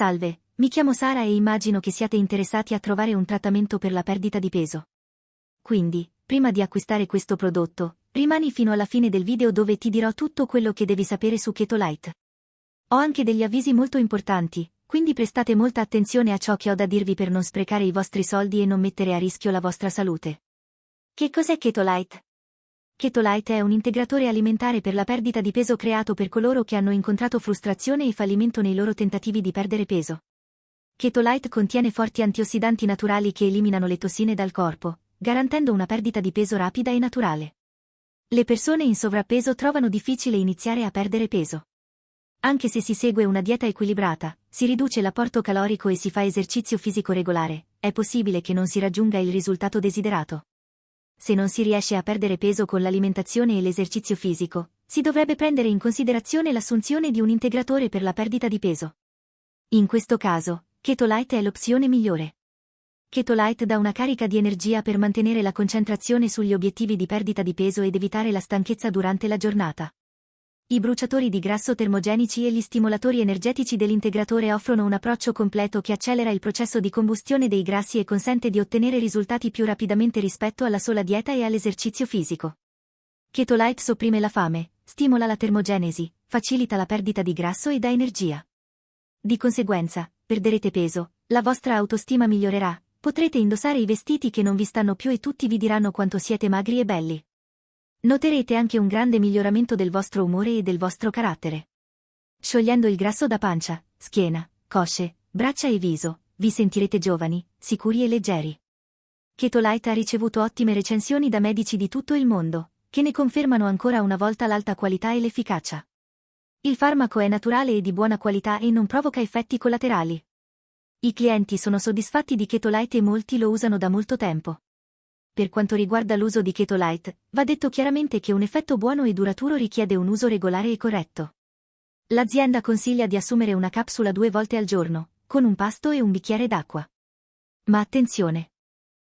Salve, mi chiamo Sara e immagino che siate interessati a trovare un trattamento per la perdita di peso. Quindi, prima di acquistare questo prodotto, rimani fino alla fine del video dove ti dirò tutto quello che devi sapere su Keto Light. Ho anche degli avvisi molto importanti, quindi prestate molta attenzione a ciò che ho da dirvi per non sprecare i vostri soldi e non mettere a rischio la vostra salute. Che cos'è Keto Light? Keto Light è un integratore alimentare per la perdita di peso creato per coloro che hanno incontrato frustrazione e fallimento nei loro tentativi di perdere peso. Keto Light contiene forti antiossidanti naturali che eliminano le tossine dal corpo, garantendo una perdita di peso rapida e naturale. Le persone in sovrappeso trovano difficile iniziare a perdere peso. Anche se si segue una dieta equilibrata, si riduce l'apporto calorico e si fa esercizio fisico regolare, è possibile che non si raggiunga il risultato desiderato se non si riesce a perdere peso con l'alimentazione e l'esercizio fisico, si dovrebbe prendere in considerazione l'assunzione di un integratore per la perdita di peso. In questo caso, Keto Light è l'opzione migliore. Keto Light dà una carica di energia per mantenere la concentrazione sugli obiettivi di perdita di peso ed evitare la stanchezza durante la giornata. I bruciatori di grasso termogenici e gli stimolatori energetici dell'integratore offrono un approccio completo che accelera il processo di combustione dei grassi e consente di ottenere risultati più rapidamente rispetto alla sola dieta e all'esercizio fisico. Keto Light sopprime la fame, stimola la termogenesi, facilita la perdita di grasso e dà energia. Di conseguenza, perderete peso, la vostra autostima migliorerà, potrete indossare i vestiti che non vi stanno più e tutti vi diranno quanto siete magri e belli. Noterete anche un grande miglioramento del vostro umore e del vostro carattere. Sciogliendo il grasso da pancia, schiena, cosce, braccia e viso, vi sentirete giovani, sicuri e leggeri. Keto Light ha ricevuto ottime recensioni da medici di tutto il mondo, che ne confermano ancora una volta l'alta qualità e l'efficacia. Il farmaco è naturale e di buona qualità e non provoca effetti collaterali. I clienti sono soddisfatti di Keto Light e molti lo usano da molto tempo. Per quanto riguarda l'uso di Keto Light, va detto chiaramente che un effetto buono e duraturo richiede un uso regolare e corretto. L'azienda consiglia di assumere una capsula due volte al giorno, con un pasto e un bicchiere d'acqua. Ma attenzione!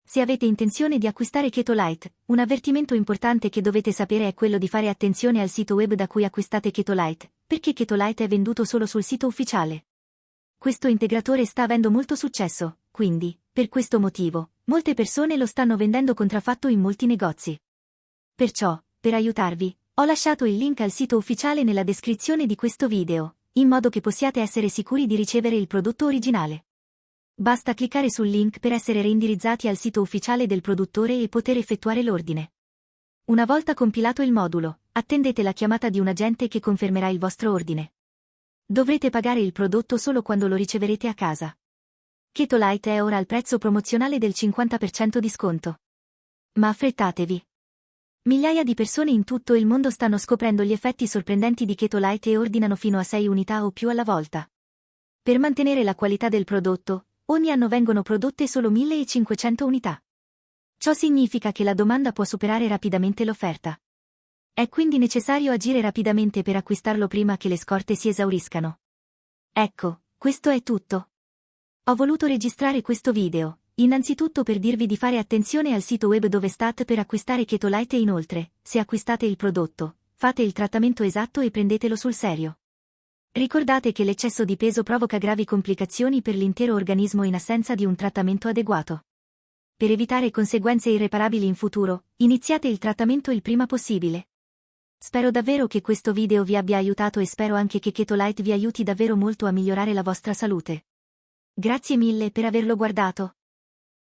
Se avete intenzione di acquistare Keto Light, un avvertimento importante che dovete sapere è quello di fare attenzione al sito web da cui acquistate Keto Light, perché Keto Light è venduto solo sul sito ufficiale. Questo integratore sta avendo molto successo, quindi, per questo motivo, Molte persone lo stanno vendendo contraffatto in molti negozi. Perciò, per aiutarvi, ho lasciato il link al sito ufficiale nella descrizione di questo video, in modo che possiate essere sicuri di ricevere il prodotto originale. Basta cliccare sul link per essere reindirizzati al sito ufficiale del produttore e poter effettuare l'ordine. Una volta compilato il modulo, attendete la chiamata di un agente che confermerà il vostro ordine. Dovrete pagare il prodotto solo quando lo riceverete a casa. Keto Light è ora al prezzo promozionale del 50% di sconto. Ma affrettatevi. Migliaia di persone in tutto il mondo stanno scoprendo gli effetti sorprendenti di Keto Light e ordinano fino a 6 unità o più alla volta. Per mantenere la qualità del prodotto, ogni anno vengono prodotte solo 1500 unità. Ciò significa che la domanda può superare rapidamente l'offerta. È quindi necessario agire rapidamente per acquistarlo prima che le scorte si esauriscano. Ecco, questo è tutto. Ho voluto registrare questo video, innanzitutto per dirvi di fare attenzione al sito web dove state per acquistare Keto Light e inoltre, se acquistate il prodotto, fate il trattamento esatto e prendetelo sul serio. Ricordate che l'eccesso di peso provoca gravi complicazioni per l'intero organismo in assenza di un trattamento adeguato. Per evitare conseguenze irreparabili in futuro, iniziate il trattamento il prima possibile. Spero davvero che questo video vi abbia aiutato e spero anche che Keto Light vi aiuti davvero molto a migliorare la vostra salute. Grazie mille per averlo guardato.